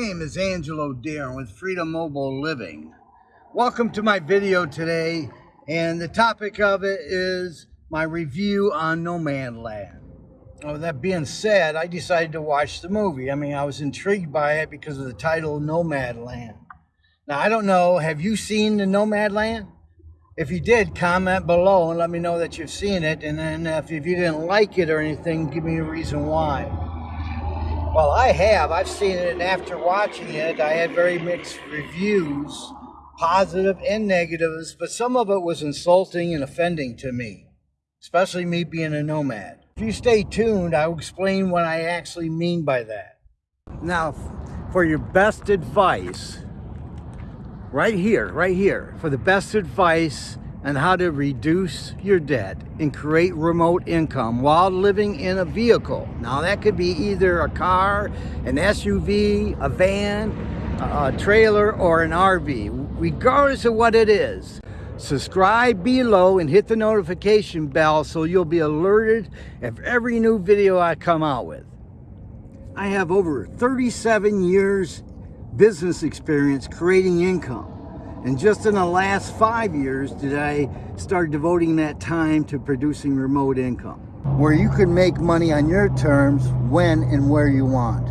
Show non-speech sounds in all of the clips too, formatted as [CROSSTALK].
name is Angelo Deeren with Freedom Mobile Living. Welcome to my video today, and the topic of it is my review on Nomadland. Oh, that being said, I decided to watch the movie. I mean, I was intrigued by it because of the title Nomad Land. Now, I don't know, have you seen the Nomad Land? If you did, comment below and let me know that you've seen it. And then if you didn't like it or anything, give me a reason why. Well, I have. I've seen it, and after watching it, I had very mixed reviews, positive and negatives, but some of it was insulting and offending to me, especially me being a nomad. If you stay tuned, I'll explain what I actually mean by that. Now, for your best advice, right here, right here, for the best advice on how to reduce your debt and create remote income while living in a vehicle. Now that could be either a car, an SUV, a van, a trailer, or an RV, regardless of what it is. Subscribe below and hit the notification bell so you'll be alerted of every new video I come out with. I have over 37 years business experience creating income. And just in the last five years did I start devoting that time to producing remote income, where you can make money on your terms when and where you want.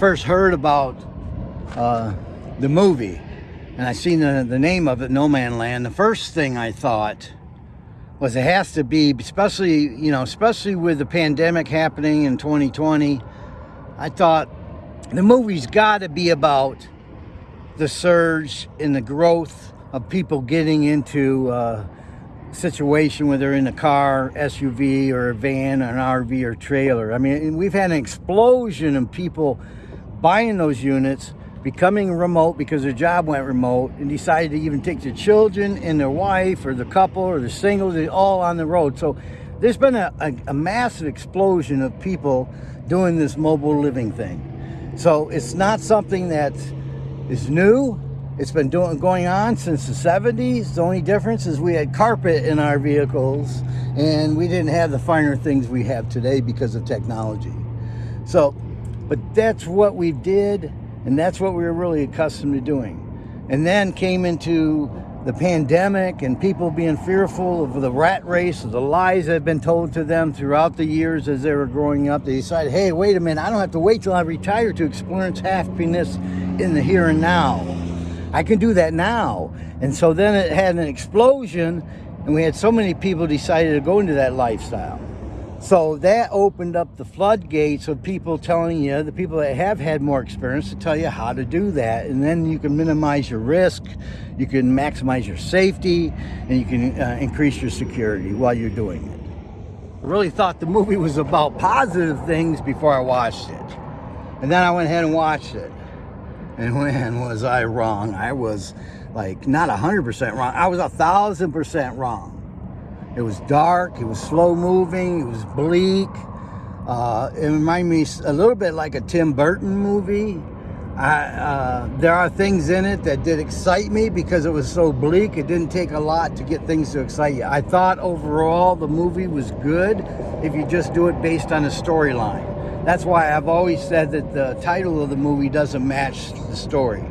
First heard about uh, the movie and I seen the, the name of it, Nomadland, the first thing I thought was it has to be, especially, you know, especially with the pandemic happening in 2020, I thought the movie's got to be about the surge in the growth of people getting into uh, situation where they're in a car, SUV, or a van, or an RV, or trailer. I mean, we've had an explosion of people buying those units, becoming remote because their job went remote, and decided to even take their children and their wife, or the couple, or the singles, all on the road. So there's been a, a, a massive explosion of people doing this mobile living thing. So it's not something that is new it's been doing, going on since the 70s. The only difference is we had carpet in our vehicles and we didn't have the finer things we have today because of technology. So, but that's what we did and that's what we were really accustomed to doing. And then came into the pandemic and people being fearful of the rat race, of the lies that have been told to them throughout the years as they were growing up. They decided, hey, wait a minute, I don't have to wait till I retire to experience happiness in the here and now. I can do that now. And so then it had an explosion and we had so many people decided to go into that lifestyle. So that opened up the floodgates of people telling you, the people that have had more experience to tell you how to do that. And then you can minimize your risk, you can maximize your safety, and you can uh, increase your security while you're doing it. I really thought the movie was about positive things before I watched it. And then I went ahead and watched it. And [LAUGHS] when was I wrong? I was like not a hundred percent wrong. I was a thousand percent wrong. It was dark. It was slow moving. It was bleak. Uh, it reminded me a little bit like a Tim Burton movie. I, uh, there are things in it that did excite me because it was so bleak. It didn't take a lot to get things to excite you. I thought overall the movie was good if you just do it based on a storyline. That's why I've always said that the title of the movie doesn't match the story.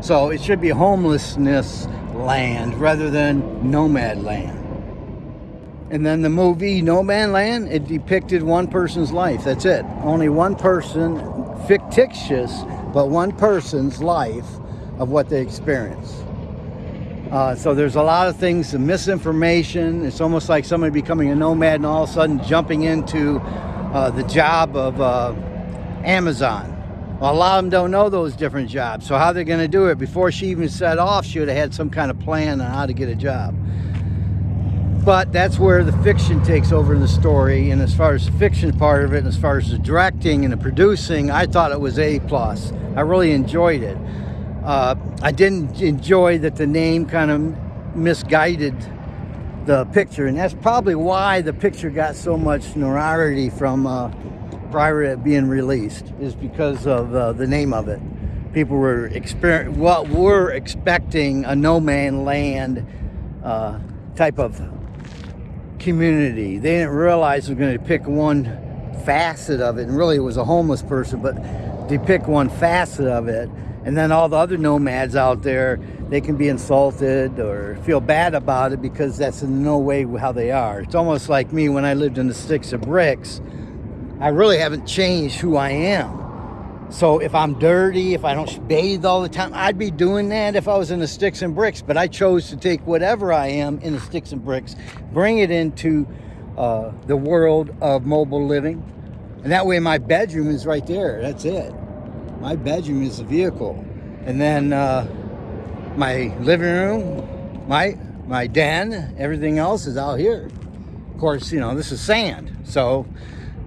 So it should be homelessness land rather than nomad land. And then the movie Nomadland, it depicted one person's life. That's it. Only one person, fictitious, but one person's life of what they experienced. Uh, so there's a lot of things, misinformation. It's almost like somebody becoming a nomad and all of a sudden jumping into uh, the job of uh, Amazon. Well, a lot of them don't know those different jobs. So how they're going to do it? Before she even set off, she would have had some kind of plan on how to get a job. But that's where the fiction takes over in the story. And as far as the fiction part of it, and as far as the directing and the producing, I thought it was A+. plus. I really enjoyed it. Uh, I didn't enjoy that the name kind of misguided the picture. And that's probably why the picture got so much notoriety from uh, prior to being released, is because of uh, the name of it. People were exper what were expecting a no man land uh, type of community. They didn't realize were going to pick one facet of it, and really it was a homeless person, but they pick one facet of it, and then all the other nomads out there, they can be insulted or feel bad about it because that's in no way how they are. It's almost like me when I lived in the sticks of bricks. I really haven't changed who I am. So if I'm dirty, if I don't bathe all the time, I'd be doing that if I was in the sticks and bricks. But I chose to take whatever I am in the sticks and bricks, bring it into uh, the world of mobile living. And that way my bedroom is right there. That's it. My bedroom is the vehicle. And then uh, my living room, my, my den, everything else is out here. Of course, you know, this is sand. So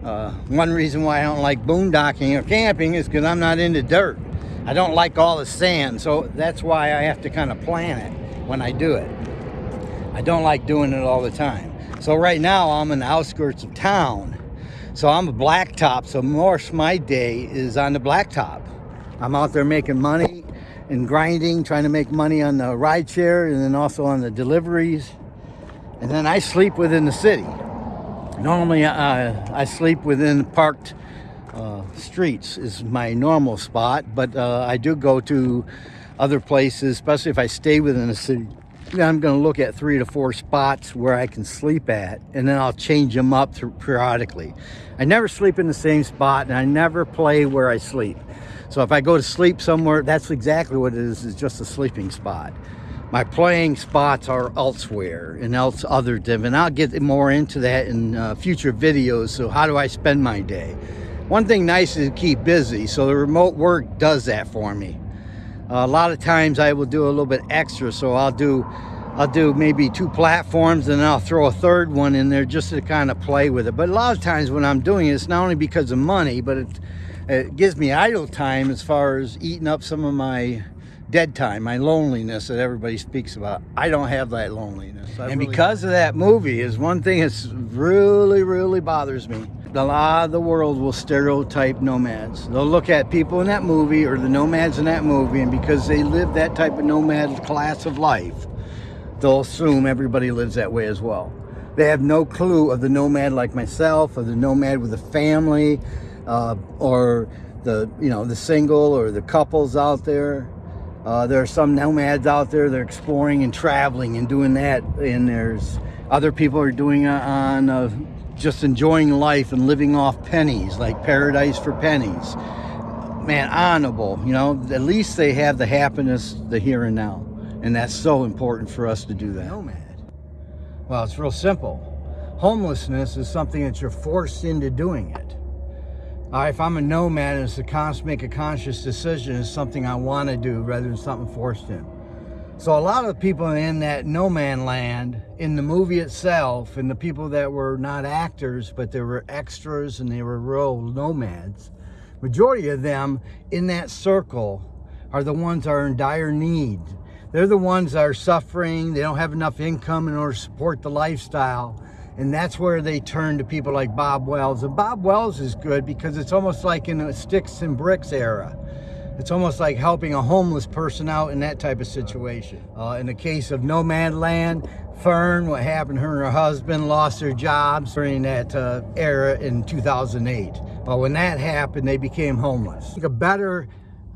uh, one reason why I don't like boondocking or camping is because I'm not into dirt. I don't like all the sand, so that's why I have to kind of plan it when I do it. I don't like doing it all the time. So right now I'm in the outskirts of town. So I'm a blacktop, so most my day is on the blacktop. I'm out there making money and grinding, trying to make money on the ride share and then also on the deliveries. And then I sleep within the city. Normally, uh, I sleep within parked uh, streets is my normal spot, but uh, I do go to other places, especially if I stay within a city. I'm going to look at three to four spots where I can sleep at, and then I'll change them up periodically. I never sleep in the same spot, and I never play where I sleep. So if I go to sleep somewhere, that's exactly what it is, is just a sleeping spot my playing spots are elsewhere and else other div and I'll get more into that in uh, future videos. So how do I spend my day? One thing nice is to keep busy. So the remote work does that for me. Uh, a lot of times I will do a little bit extra. So I'll do I'll do maybe two platforms and I'll throw a third one in there just to kind of play with it. But a lot of times when I'm doing it, it's not only because of money, but it, it gives me idle time as far as eating up some of my dead time, my loneliness that everybody speaks about. I don't have that loneliness. I and really because don't. of that movie is one thing that really, really bothers me. A lot of the world will stereotype nomads. They'll look at people in that movie or the nomads in that movie, and because they live that type of nomad class of life, they'll assume everybody lives that way as well. They have no clue of the nomad like myself, or the nomad with a family, uh, or the you know the single or the couples out there uh, there are some nomads out there that are exploring and traveling and doing that. And there's other people are doing it on uh, just enjoying life and living off pennies, like paradise for pennies. Man, honorable, you know, at least they have the happiness, the here and now. And that's so important for us to do that. Nomad. Well, it's real simple. Homelessness is something that you're forced into doing it. Uh, if I'm a nomad, and it's to make a conscious decision. It's something I want to do rather than something forced in. So a lot of people in that Nomadland, in the movie itself, and the people that were not actors, but they were extras and they were real nomads, majority of them in that circle are the ones that are in dire need. They're the ones that are suffering. They don't have enough income in order to support the lifestyle. And that's where they turn to people like Bob Wells. And Bob Wells is good because it's almost like in a sticks and bricks era. It's almost like helping a homeless person out in that type of situation. Uh, in the case of Nomadland, Fern, what happened, her and her husband lost their jobs during that uh, era in 2008. But when that happened, they became homeless. A better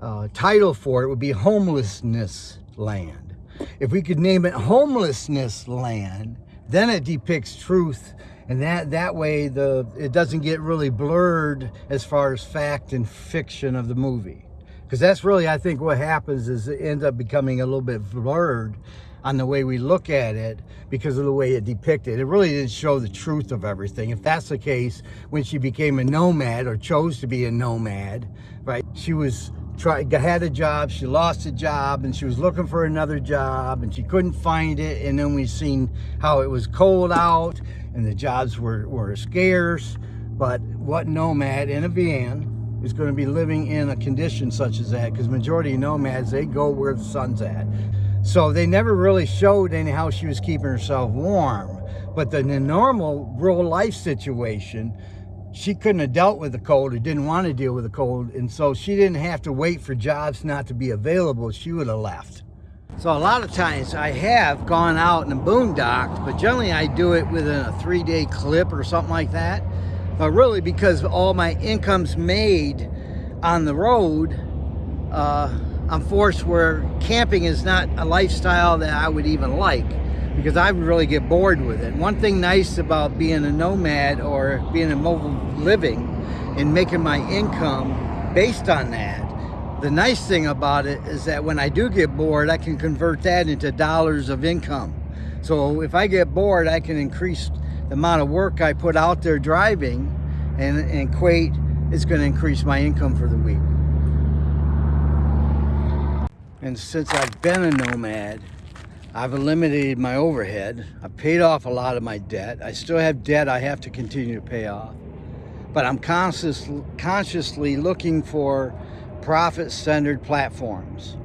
uh, title for it would be homelessness land. If we could name it homelessness land, then it depicts truth and that that way the it doesn't get really blurred as far as fact and fiction of the movie because that's really I think what happens is it ends up becoming a little bit blurred on the way we look at it because of the way it depicted. It really didn't show the truth of everything. If that's the case, when she became a nomad or chose to be a nomad, right, she was try, had a job, she lost a job, and she was looking for another job, and she couldn't find it. And then we seen how it was cold out, and the jobs were, were scarce. But what nomad in a van is going to be living in a condition such as that? Because majority of nomads, they go where the sun's at. So they never really showed any how she was keeping herself warm. But the, the normal real life situation, she couldn't have dealt with the cold or didn't want to deal with the cold. And so she didn't have to wait for jobs not to be available. She would have left. So a lot of times I have gone out and boondocked, but generally I do it within a three day clip or something like that. But really because all my income's made on the road, uh, I'm forced where camping is not a lifestyle that I would even like because I would really get bored with it. One thing nice about being a nomad or being a mobile living and making my income based on that, the nice thing about it is that when I do get bored, I can convert that into dollars of income. So if I get bored, I can increase the amount of work I put out there driving and, and equate, it's gonna increase my income for the week. And since I've been a nomad, I've eliminated my overhead. I've paid off a lot of my debt. I still have debt I have to continue to pay off. But I'm conscious, consciously looking for profit-centered platforms.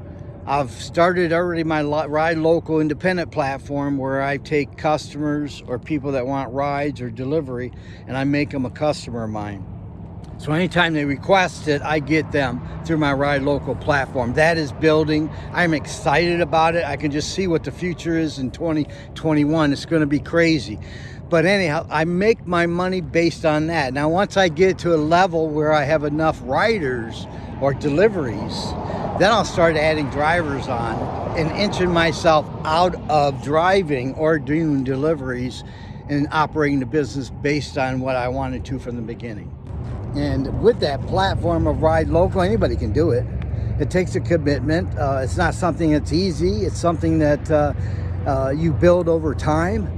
I've started already my Ride Local independent platform where I take customers or people that want rides or delivery and I make them a customer of mine. So anytime they request it, I get them through my Ride Local platform. That is building. I'm excited about it. I can just see what the future is in 2021. It's going to be crazy. But anyhow, I make my money based on that. Now, once I get to a level where I have enough riders or deliveries, then I'll start adding drivers on and inching myself out of driving or doing deliveries and operating the business based on what I wanted to from the beginning. And with that platform of Ride Local, anybody can do it. It takes a commitment. Uh, it's not something that's easy. It's something that uh, uh, you build over time.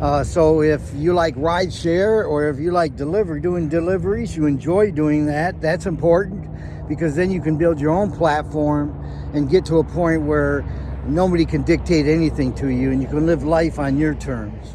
Uh, so if you like ride share or if you like delivery, doing deliveries, you enjoy doing that, that's important because then you can build your own platform and get to a point where nobody can dictate anything to you and you can live life on your terms.